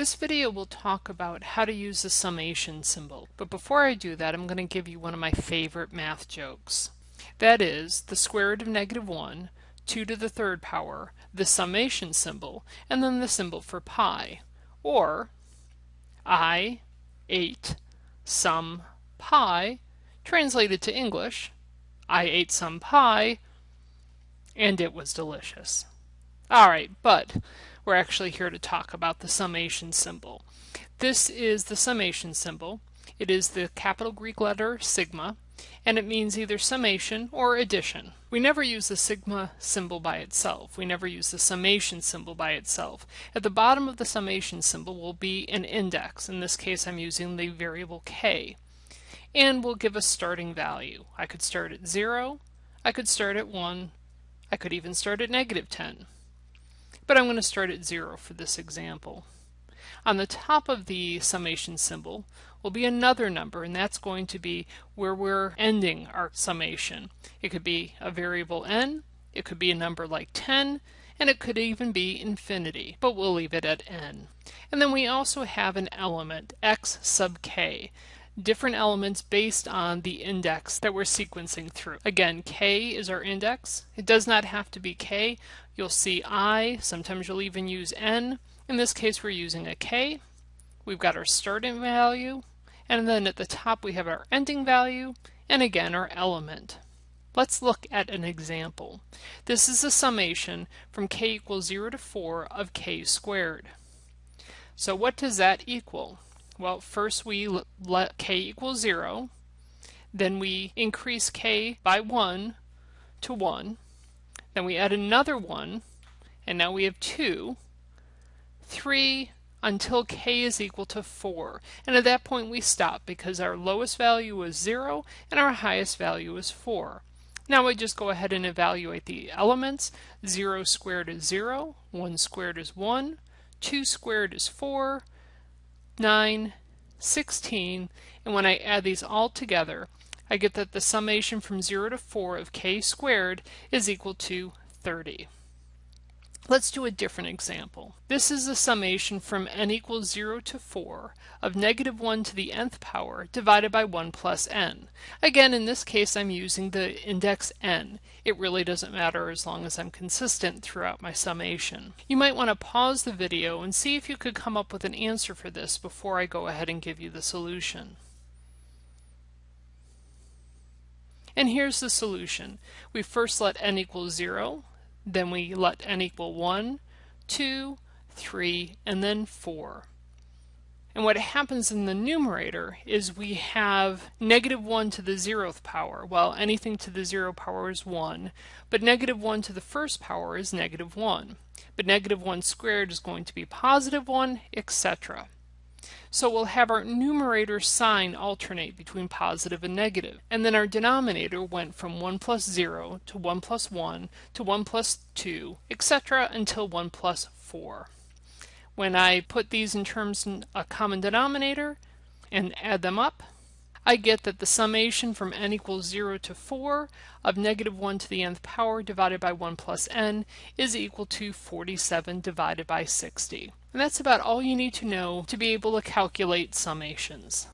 This video will talk about how to use the summation symbol, but before I do that I'm going to give you one of my favorite math jokes. That is, the square root of negative 1, 2 to the third power, the summation symbol, and then the symbol for pi. Or, I ate some pie, translated to English, I ate some pie, and it was delicious. Alright, but we're actually here to talk about the summation symbol. This is the summation symbol. It is the capital Greek letter sigma, and it means either summation or addition. We never use the sigma symbol by itself. We never use the summation symbol by itself. At the bottom of the summation symbol will be an index. In this case I'm using the variable k. And we'll give a starting value. I could start at 0, I could start at 1, I could even start at negative 10 but I'm going to start at 0 for this example. On the top of the summation symbol will be another number, and that's going to be where we're ending our summation. It could be a variable n, it could be a number like 10, and it could even be infinity, but we'll leave it at n. And then we also have an element, x sub k, different elements based on the index that we're sequencing through. Again, k is our index. It does not have to be k. You'll see i, sometimes you'll even use n. In this case we're using a k. We've got our starting value, and then at the top we have our ending value, and again our element. Let's look at an example. This is a summation from k equals 0 to 4 of k squared. So what does that equal? Well, first we let k equal 0, then we increase k by 1 to 1, then we add another 1, and now we have 2, 3, until k is equal to 4. And at that point we stop because our lowest value was 0 and our highest value is 4. Now we just go ahead and evaluate the elements. 0 squared is 0, 1 squared is 1, 2 squared is 4, 9, 16, and when I add these all together, I get that the summation from 0 to 4 of k squared is equal to 30. Let's do a different example. This is a summation from n equals 0 to 4 of negative 1 to the nth power divided by 1 plus n. Again, in this case I'm using the index n. It really doesn't matter as long as I'm consistent throughout my summation. You might want to pause the video and see if you could come up with an answer for this before I go ahead and give you the solution. And here's the solution. We first let n equal 0, then we let n equal 1, 2, 3, and then 4. And what happens in the numerator is we have negative 1 to the zeroth power. Well, anything to the zero power is 1, but negative 1 to the first power is negative 1. But negative 1 squared is going to be positive 1, etc. So we'll have our numerator sign alternate between positive and negative. And then our denominator went from 1 plus 0 to 1 plus 1 to 1 plus 2, etc. until 1 plus 4. When I put these in terms of a common denominator and add them up, I get that the summation from n equals 0 to 4 of negative 1 to the nth power divided by 1 plus n is equal to 47 divided by 60. And that's about all you need to know to be able to calculate summations.